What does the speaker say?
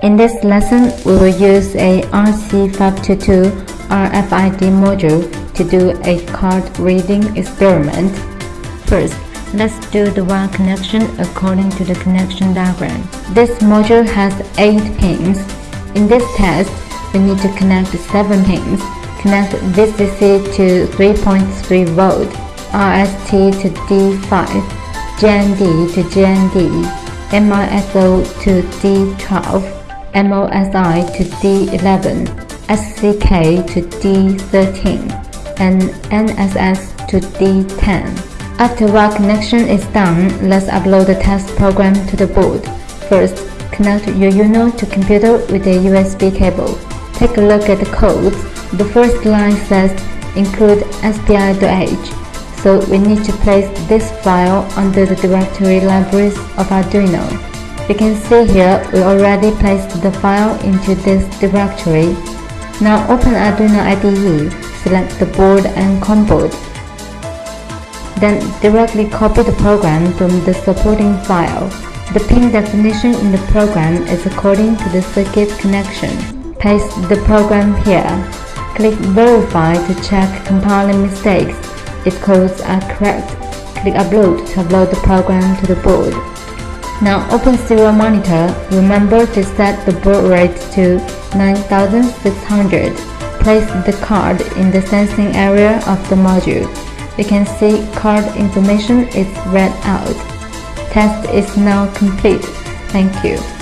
In this lesson, we will use a RC522 RFID module to do a card reading experiment. First, let's do the wire connection according to the connection diagram. This module has 8 pins. In this test, we need to connect 7 pins. Connect VCC to 3.3 volt, RST to D5, GND to GND, MISO to D12, MOSI to D11, SCK to D13, and NSS to D10. After wire connection is done, let's upload the test program to the board. First, connect your Uno to computer with a USB cable. Take a look at the codes. The first line says include SPI.h, so we need to place this file under the directory libraries of Arduino. You can see here we already placed the file into this directory. Now open Arduino IDE, select the board and COM port. Then directly copy the program from the supporting file. The pin definition in the program is according to the circuit connection. Paste the program here. Click Verify to check compiling mistakes. If codes are correct, click Upload to upload the program to the board. Now open serial monitor, remember to set the baud rate to 9600. Place the card in the sensing area of the module. You can see card information is read out. Test is now complete. Thank you.